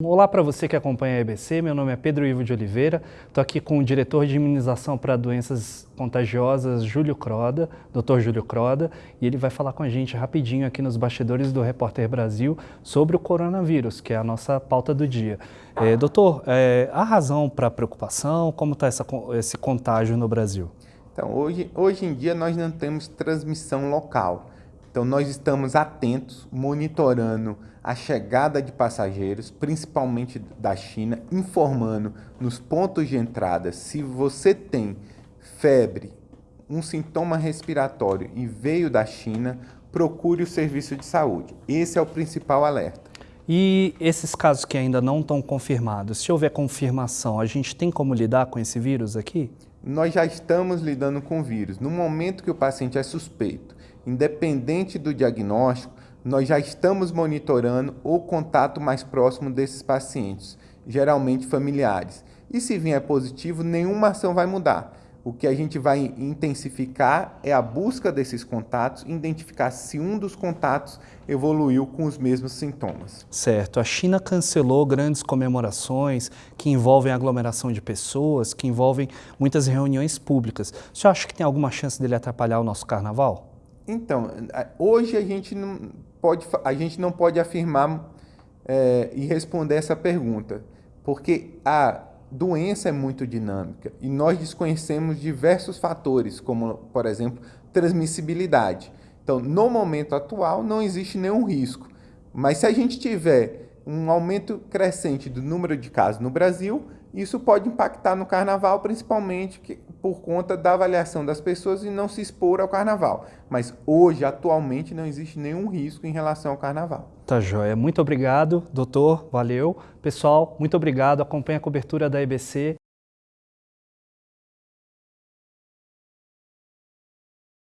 Olá para você que acompanha a EBC, meu nome é Pedro Ivo de Oliveira, estou aqui com o diretor de imunização para doenças contagiosas, Júlio Croda, Dr. Júlio Croda, e ele vai falar com a gente rapidinho aqui nos bastidores do Repórter Brasil sobre o coronavírus, que é a nossa pauta do dia. É, doutor, é, a razão para preocupação, como está esse contágio no Brasil? Então, hoje, hoje em dia nós não temos transmissão local, então, nós estamos atentos, monitorando a chegada de passageiros, principalmente da China, informando nos pontos de entrada se você tem febre, um sintoma respiratório e veio da China, procure o serviço de saúde. Esse é o principal alerta. E esses casos que ainda não estão confirmados, se houver confirmação, a gente tem como lidar com esse vírus aqui? Nós já estamos lidando com o vírus. No momento que o paciente é suspeito, independente do diagnóstico, nós já estamos monitorando o contato mais próximo desses pacientes, geralmente familiares. E se vier positivo, nenhuma ação vai mudar. O que a gente vai intensificar é a busca desses contatos, identificar se um dos contatos evoluiu com os mesmos sintomas. Certo. A China cancelou grandes comemorações que envolvem aglomeração de pessoas, que envolvem muitas reuniões públicas. Você acha que tem alguma chance dele atrapalhar o nosso carnaval? Então, hoje a gente não pode, a gente não pode afirmar é, e responder essa pergunta, porque a doença é muito dinâmica e nós desconhecemos diversos fatores, como, por exemplo, transmissibilidade. Então, no momento atual, não existe nenhum risco, mas se a gente tiver um aumento crescente do número de casos no Brasil, isso pode impactar no carnaval, principalmente que, por conta da avaliação das pessoas e não se expor ao carnaval. Mas hoje, atualmente, não existe nenhum risco em relação ao carnaval. Tá joia. Muito obrigado, doutor. Valeu. Pessoal, muito obrigado. Acompanhe a cobertura da EBC.